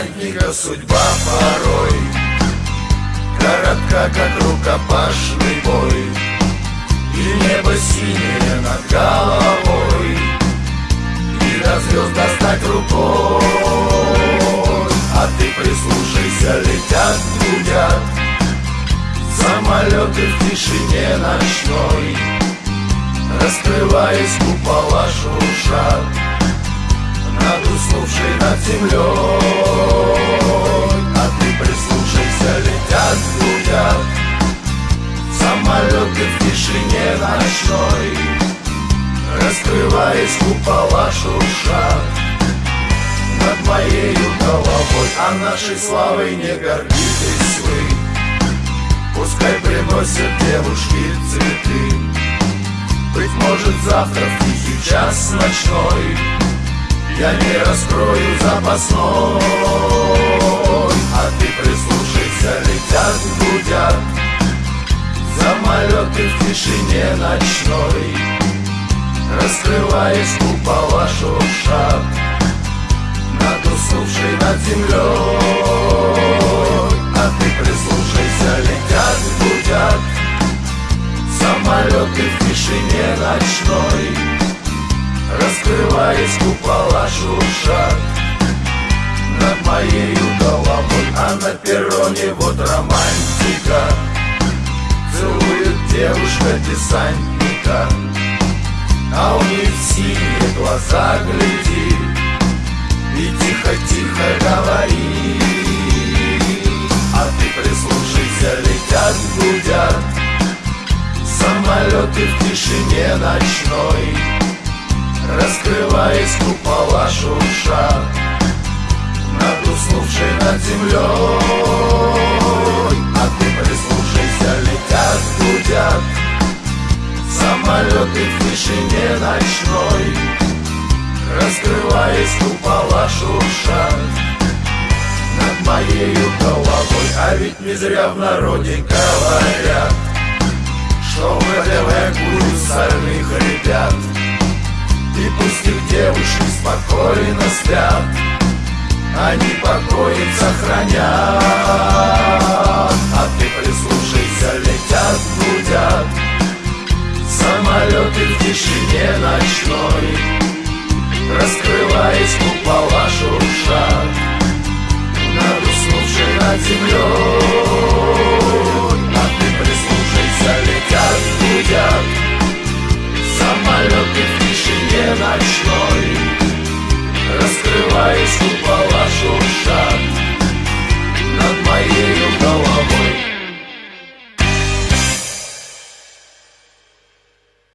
десантника судьба порой. Коротка, как рукопашный бой. И небо синее над головой. И до звезд достать рукой. А ты прислушайся, летят, гудят Самолеты в тишине ночной. Раскрываясь купола шуршат. Над уснувшей над землей Самолеты в тишине ночной Раскрываясь купола шуршат Над моей головой А нашей славой не гордитесь вы. Пускай приносят девушки цветы. Быть может завтра в тихий час ночной Я не раскрою запасной. А ты прислушайся, летят, гудят Самолеты в тишине ночной Раскрываясь купола шуршат Над уснувшей над землей. А ты прислушайся, летят, гудят Самолеты в тишине ночной Раскрываясь купола шуршат. Над моей головой, а на перроне вот романтика девушка десантника. А у них синие глаза глядит. И тихо-тихо говорит. А ты прислушайся, летят, гудят Самолеты в тишине ночной. Раскрываясь купола шуршат. Над уснувшей над землей Самолеты в тишине ночной Раскрываясь купола шуршат Над моею головой А ведь не зря в народе говорят Что в ВДВ курят сальных ребят. И пусть их девушки спокойно спят Они покой им сохранят. А ты уснувшей